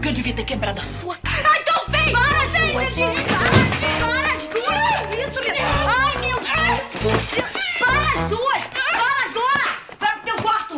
Que eu devia ter quebrado a sua cara. Ai, então vem! Para, gente! Para, para, as para. Isso, me. Ai, meu Deus!